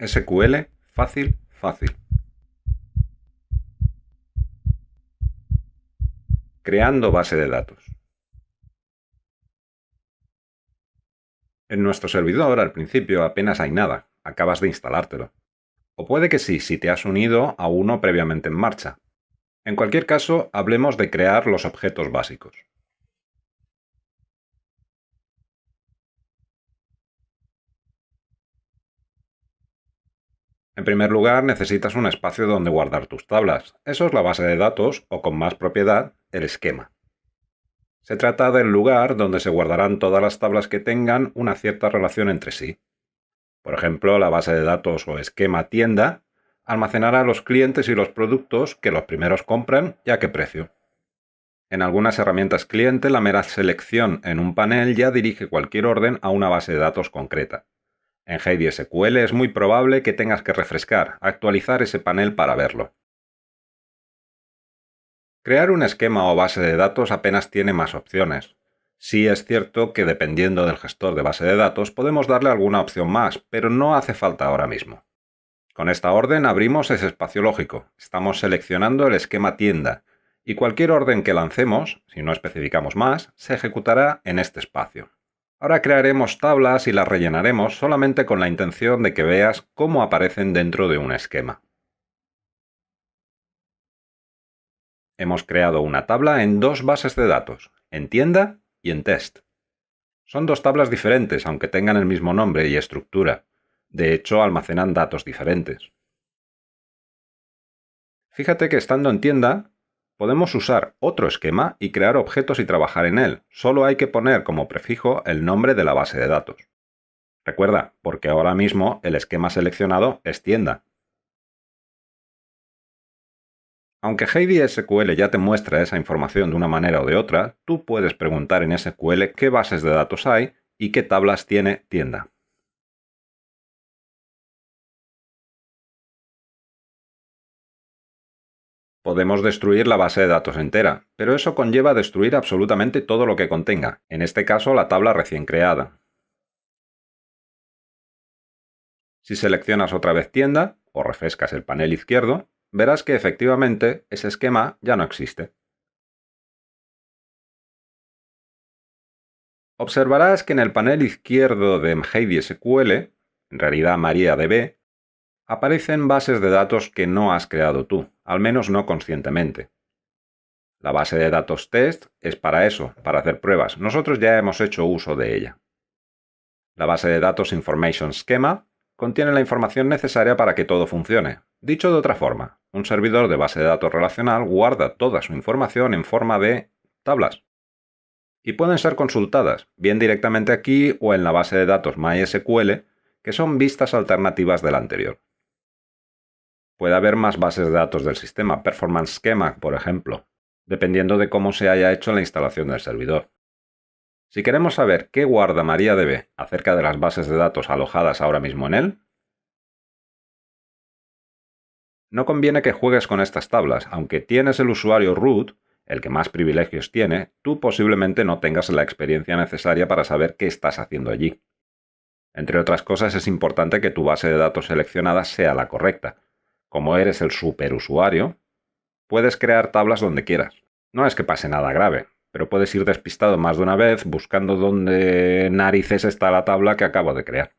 SQL fácil, fácil. Creando base de datos. En nuestro servidor al principio apenas hay nada, acabas de instalártelo. O puede que sí, si te has unido a uno previamente en marcha. En cualquier caso, hablemos de crear los objetos básicos. En primer lugar, necesitas un espacio donde guardar tus tablas. Eso es la base de datos, o con más propiedad, el esquema. Se trata del lugar donde se guardarán todas las tablas que tengan una cierta relación entre sí. Por ejemplo, la base de datos o esquema tienda almacenará los clientes y los productos que los primeros compran y a qué precio. En algunas herramientas cliente, la mera selección en un panel ya dirige cualquier orden a una base de datos concreta. En Heidi SQL es muy probable que tengas que refrescar, actualizar ese panel para verlo. Crear un esquema o base de datos apenas tiene más opciones. Sí es cierto que dependiendo del gestor de base de datos podemos darle alguna opción más, pero no hace falta ahora mismo. Con esta orden abrimos ese espacio lógico. Estamos seleccionando el esquema tienda y cualquier orden que lancemos, si no especificamos más, se ejecutará en este espacio. Ahora crearemos tablas y las rellenaremos solamente con la intención de que veas cómo aparecen dentro de un esquema. Hemos creado una tabla en dos bases de datos, en tienda y en test. Son dos tablas diferentes, aunque tengan el mismo nombre y estructura. De hecho, almacenan datos diferentes. Fíjate que estando en tienda, Podemos usar otro esquema y crear objetos y trabajar en él. Solo hay que poner como prefijo el nombre de la base de datos. Recuerda, porque ahora mismo el esquema seleccionado es tienda. Aunque Heidi SQL ya te muestra esa información de una manera o de otra, tú puedes preguntar en SQL qué bases de datos hay y qué tablas tiene tienda. Podemos destruir la base de datos entera, pero eso conlleva destruir absolutamente todo lo que contenga, en este caso la tabla recién creada. Si seleccionas otra vez tienda, o refrescas el panel izquierdo, verás que efectivamente ese esquema ya no existe. Observarás que en el panel izquierdo de SQL, en realidad MariaDB, aparecen bases de datos que no has creado tú, al menos no conscientemente. La base de datos test es para eso, para hacer pruebas. Nosotros ya hemos hecho uso de ella. La base de datos Information Schema contiene la información necesaria para que todo funcione. Dicho de otra forma, un servidor de base de datos relacional guarda toda su información en forma de tablas. Y pueden ser consultadas, bien directamente aquí o en la base de datos MySQL, que son vistas alternativas de la anterior. Puede haber más bases de datos del sistema, Performance Schema, por ejemplo, dependiendo de cómo se haya hecho la instalación del servidor. Si queremos saber qué guarda MariaDB acerca de las bases de datos alojadas ahora mismo en él, no conviene que juegues con estas tablas, aunque tienes el usuario root, el que más privilegios tiene, tú posiblemente no tengas la experiencia necesaria para saber qué estás haciendo allí. Entre otras cosas, es importante que tu base de datos seleccionada sea la correcta, como eres el superusuario, puedes crear tablas donde quieras. No es que pase nada grave, pero puedes ir despistado más de una vez buscando dónde narices está la tabla que acabo de crear.